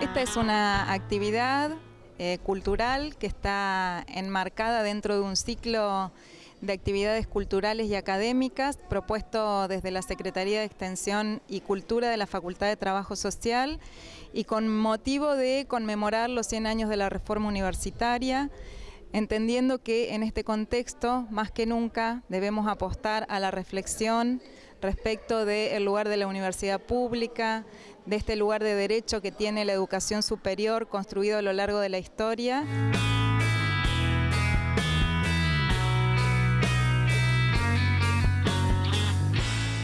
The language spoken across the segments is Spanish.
Esta es una actividad eh, cultural que está enmarcada dentro de un ciclo de actividades culturales y académicas propuesto desde la Secretaría de Extensión y Cultura de la Facultad de Trabajo Social y con motivo de conmemorar los 100 años de la reforma universitaria, entendiendo que en este contexto, más que nunca, debemos apostar a la reflexión respecto del lugar de la universidad pública, de este lugar de derecho que tiene la educación superior construido a lo largo de la historia.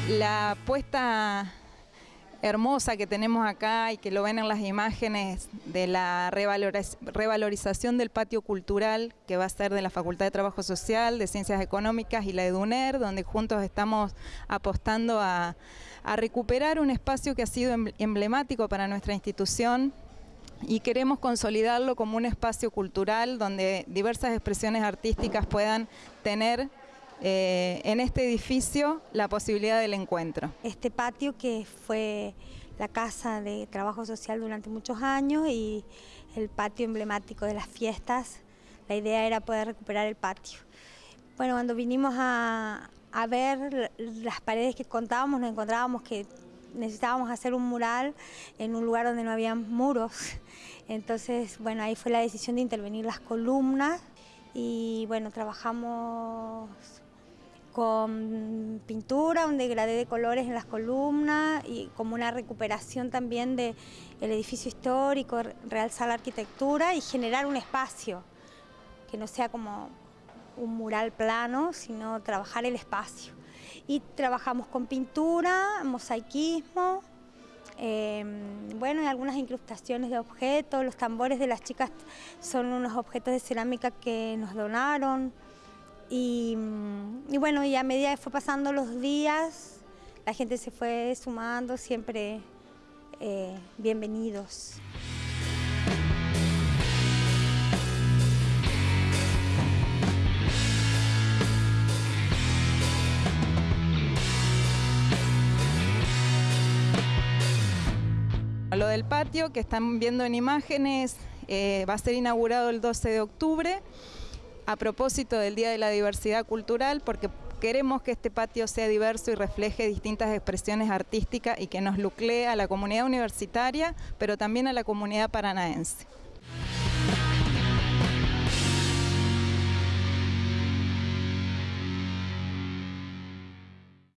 La apuesta hermosa que tenemos acá y que lo ven en las imágenes de la revalorización del patio cultural que va a ser de la Facultad de Trabajo Social, de Ciencias Económicas y la EDUNER, donde juntos estamos apostando a, recuperar un espacio que ha sido em-, emblemático para nuestra institución. Y queremos consolidarlo como un espacio cultural donde diversas expresiones artísticas puedan tener eh, en este edificio la posibilidad del encuentro. Este patio que fue la casa de trabajo social durante muchos años y el patio emblemático de las fiestas, la idea era poder recuperar el patio. Bueno, cuando vinimos a, a ver las paredes que contábamos, nos encontrábamos que necesitábamos hacer un mural en un lugar donde no había muros. Entonces, bueno, ahí fue la decisión de intervenir las columnas y bueno, trabajamos con pintura, un degradé de colores en las columnas y como una recuperación también del edificio histórico, realzar la arquitectura y generar un espacio que no sea como un mural plano, sino trabajar el espacio. Y trabajamos con pintura, mosaicismo, em, bueno, y algunas incrustaciones de objetos, los tambores de las chicas son unos objetos de cerámica que nos donaron, y, bueno, y a medida que fue pasando los días, la gente se fue sumando, siempre eh, bienvenidos. Lo del patio que están viendo en imágenes eh, va a ser inaugurado el 12 de octubre a propósito del Día de la Diversidad Cultural, porque queremos que este patio sea diverso y refleje distintas expresiones artísticas y que nos luclee a la comunidad universitaria, pero también a la comunidad paranaense.